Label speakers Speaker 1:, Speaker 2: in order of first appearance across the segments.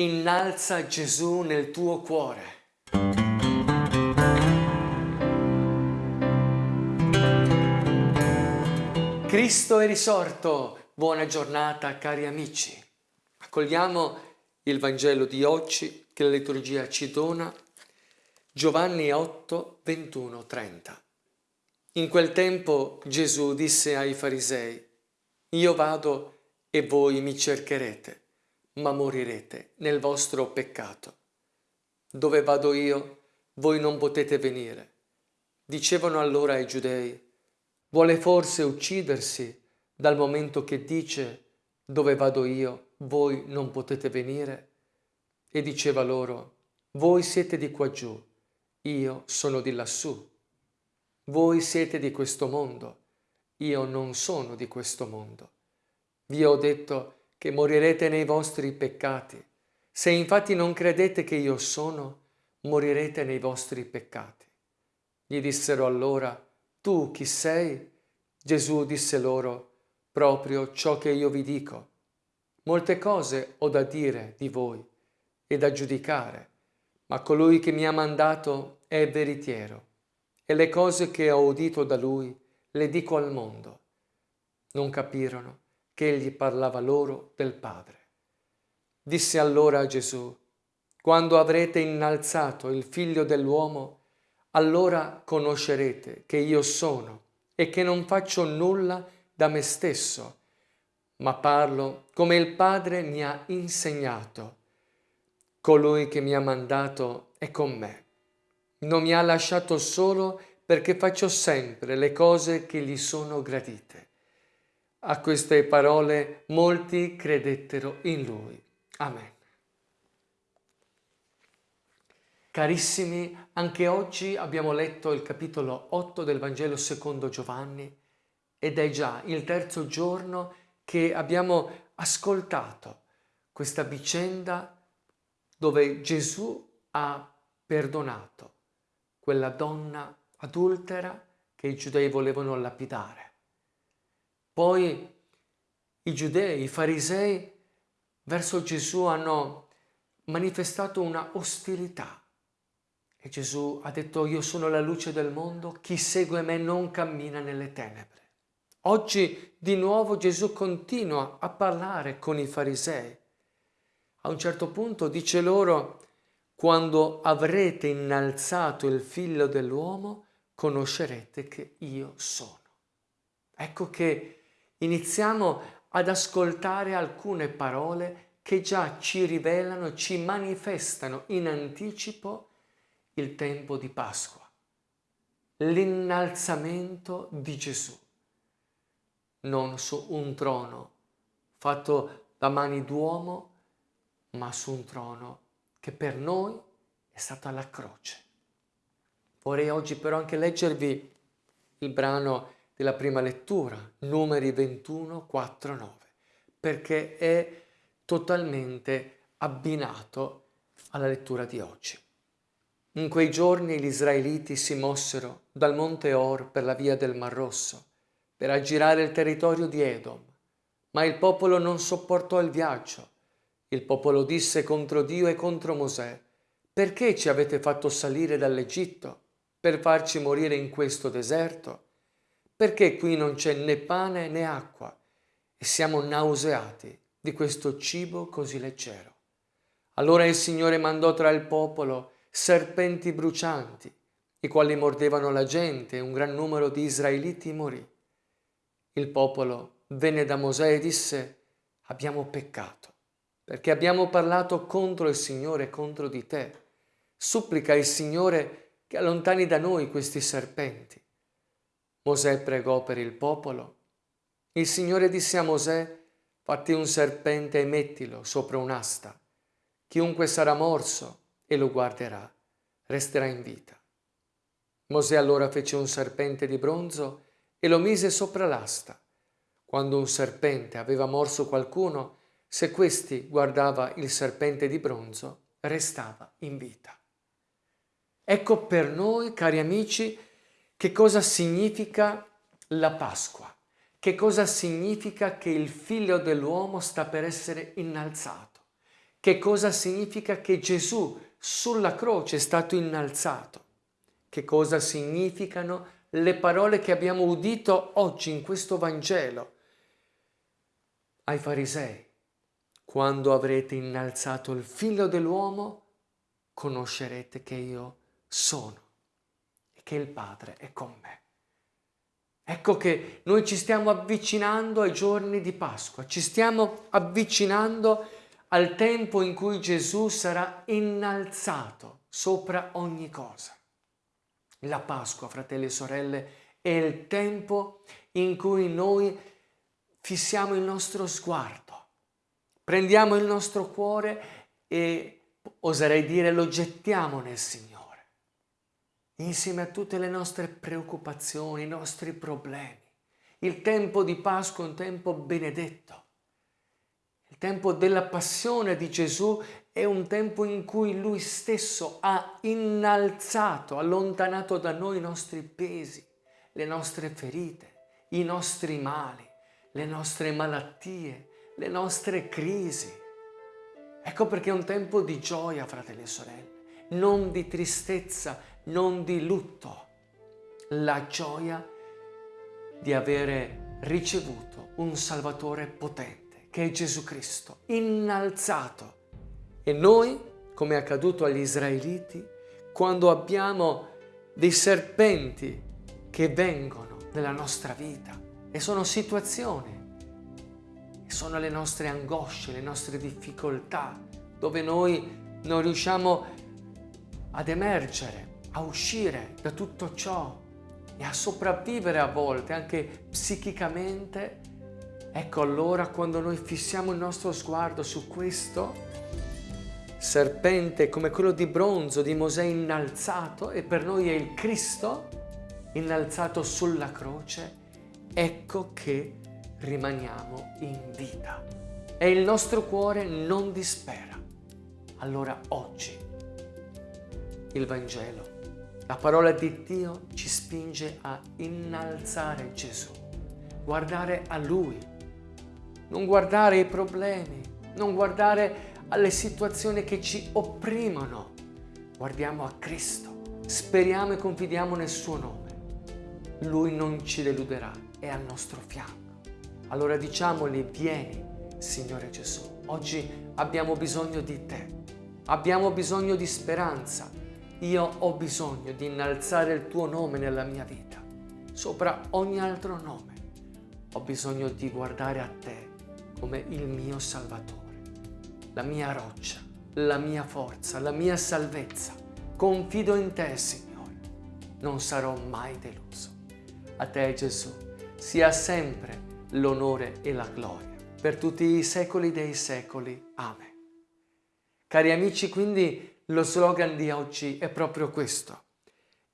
Speaker 1: Innalza Gesù nel tuo cuore. Cristo è risorto. Buona giornata cari amici. Accogliamo il Vangelo di oggi che la liturgia ci dona. Giovanni 8, 21, 30. In quel tempo Gesù disse ai farisei, Io vado e voi mi cercherete, ma morirete nel vostro peccato. Dove vado io, voi non potete venire. Dicevano allora ai giudei, Vuole forse uccidersi dal momento che dice dove vado io, voi non potete venire? E diceva loro, voi siete di qua giù, io sono di lassù. Voi siete di questo mondo, io non sono di questo mondo. Vi ho detto che morirete nei vostri peccati. Se infatti non credete che io sono, morirete nei vostri peccati. Gli dissero allora, tu chi sei? Gesù disse loro, proprio ciò che io vi dico. Molte cose ho da dire di voi e da giudicare, ma colui che mi ha mandato è veritiero e le cose che ho udito da lui le dico al mondo. Non capirono che egli parlava loro del Padre. Disse allora a Gesù, quando avrete innalzato il figlio dell'uomo, allora conoscerete che io sono e che non faccio nulla da me stesso, ma parlo come il Padre mi ha insegnato. Colui che mi ha mandato è con me. Non mi ha lasciato solo perché faccio sempre le cose che gli sono gradite. A queste parole molti credettero in lui. Amen. Carissimi, anche oggi abbiamo letto il capitolo 8 del Vangelo secondo Giovanni ed è già il terzo giorno che abbiamo ascoltato questa vicenda dove Gesù ha perdonato quella donna adultera che i giudei volevano lapidare. Poi i giudei, i farisei, verso Gesù hanno manifestato una ostilità e Gesù ha detto io sono la luce del mondo, chi segue me non cammina nelle tenebre. Oggi di nuovo Gesù continua a parlare con i farisei. A un certo punto dice loro, quando avrete innalzato il figlio dell'uomo, conoscerete che io sono. Ecco che iniziamo ad ascoltare alcune parole che già ci rivelano, ci manifestano in anticipo il tempo di Pasqua, l'innalzamento di Gesù, non su un trono fatto da mani d'uomo, ma su un trono che per noi è stato alla croce. Vorrei oggi però anche leggervi il brano della prima lettura, numeri 21, 4, 9, perché è totalmente abbinato alla lettura di oggi. In quei giorni gli israeliti si mossero dal monte Or per la via del Mar Rosso, per aggirare il territorio di Edom. Ma il popolo non sopportò il viaggio. Il popolo disse contro Dio e contro Mosè, perché ci avete fatto salire dall'Egitto per farci morire in questo deserto? Perché qui non c'è né pane né acqua e siamo nauseati di questo cibo così leggero? Allora il Signore mandò tra il popolo serpenti brucianti, i quali mordevano la gente e un gran numero di israeliti morì. Il popolo venne da Mosè e disse, abbiamo peccato, perché abbiamo parlato contro il Signore contro di te. Supplica il Signore che allontani da noi questi serpenti. Mosè pregò per il popolo. Il Signore disse a Mosè, fatti un serpente e mettilo sopra un'asta. Chiunque sarà morso e lo guarderà, resterà in vita. Mosè allora fece un serpente di bronzo e lo mise sopra l'asta. Quando un serpente aveva morso qualcuno, se questi guardava il serpente di bronzo, restava in vita. Ecco per noi, cari amici, che cosa significa la Pasqua, che cosa significa che il figlio dell'uomo sta per essere innalzato Che cosa significa che Gesù sulla croce è stato innalzato? Che cosa significano le parole che abbiamo udito oggi in questo Vangelo ai farisei? Quando avrete innalzato il figlio dell'uomo, conoscerete che io sono e che il Padre è con me. Ecco che noi ci stiamo avvicinando ai giorni di Pasqua, ci stiamo avvicinando al tempo in cui Gesù sarà innalzato sopra ogni cosa. La Pasqua, fratelli e sorelle, è il tempo in cui noi fissiamo il nostro sguardo, prendiamo il nostro cuore e oserei dire lo gettiamo nel Signore insieme a tutte le nostre preoccupazioni, i nostri problemi. Il tempo di Pasqua è un tempo benedetto. Il tempo della passione di Gesù è un tempo in cui Lui stesso ha innalzato, allontanato da noi i nostri pesi, le nostre ferite, i nostri mali, le nostre malattie, le nostre crisi. Ecco perché è un tempo di gioia, fratelli e sorelle, non di tristezza, non di lutto, la gioia di avere ricevuto un Salvatore potente, che è Gesù Cristo, innalzato. E noi, come è accaduto agli israeliti, quando abbiamo dei serpenti che vengono nella nostra vita e sono situazioni, sono le nostre angosce, le nostre difficoltà, dove noi non riusciamo ad emergere, a uscire da tutto ciò e a sopravvivere a volte anche psichicamente, ecco allora quando noi fissiamo il nostro sguardo su questo serpente come quello di bronzo di Mosè innalzato e per noi è il Cristo innalzato sulla croce, ecco che rimaniamo in vita e il nostro cuore non dispera. Allora oggi il Vangelo la parola di Dio ci spinge a innalzare Gesù, guardare a Lui, non guardare i problemi, non guardare alle situazioni che ci opprimono. Guardiamo a Cristo, speriamo e confidiamo nel suo nome. Lui non ci deluderà, è al nostro fianco. Allora diciamogli, vieni, Signore Gesù. Oggi abbiamo bisogno di te, abbiamo bisogno di speranza, io ho bisogno di innalzare il tuo nome nella mia vita, sopra ogni altro nome. Ho bisogno di guardare a te come il mio Salvatore, la mia roccia, la mia forza, la mia salvezza. Confido in te, Signore. Non sarò mai deluso. A te, Gesù, sia sempre l'onore e la gloria per tutti i secoli dei secoli. Amen. Cari amici, quindi lo slogan di oggi è proprio questo.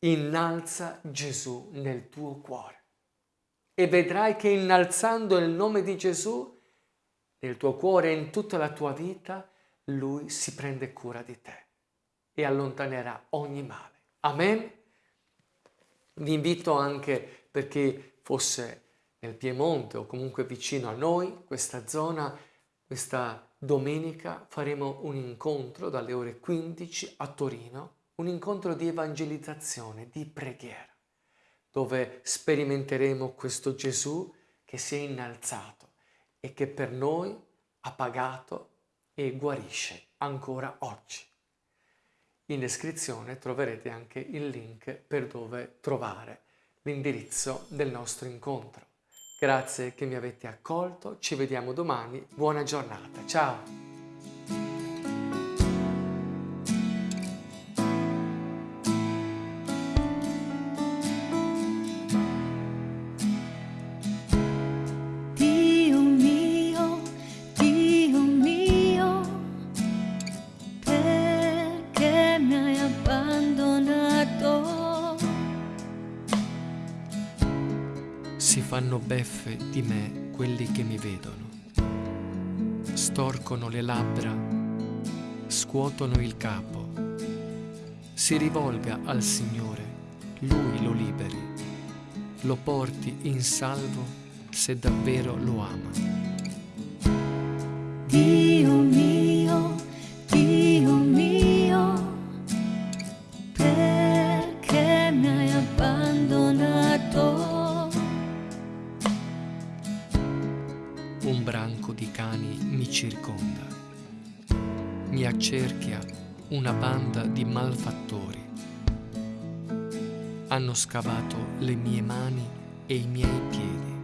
Speaker 1: Innalza Gesù nel tuo cuore e vedrai che innalzando il nome di Gesù nel tuo cuore e in tutta la tua vita, Lui si prende cura di te e allontanerà ogni male. Amen? Vi invito anche per chi fosse nel Piemonte o comunque vicino a noi, questa zona, questa Domenica faremo un incontro dalle ore 15 a Torino, un incontro di evangelizzazione, di preghiera, dove sperimenteremo questo Gesù che si è innalzato e che per noi ha pagato e guarisce ancora oggi. In descrizione troverete anche il link per dove trovare l'indirizzo del nostro incontro. Grazie che mi avete accolto, ci vediamo domani, buona giornata, ciao! Beffe di me quelli che mi vedono. Storcono le labbra, scuotono il capo. Si rivolga al Signore, Lui lo liberi, lo porti in salvo se davvero lo ama. Circonda. Mi accerchia una banda di malfattori. Hanno scavato le mie mani e i miei piedi.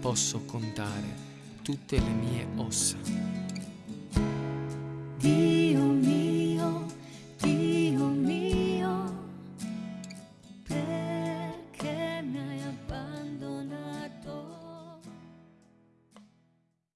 Speaker 1: Posso contare tutte le mie ossa.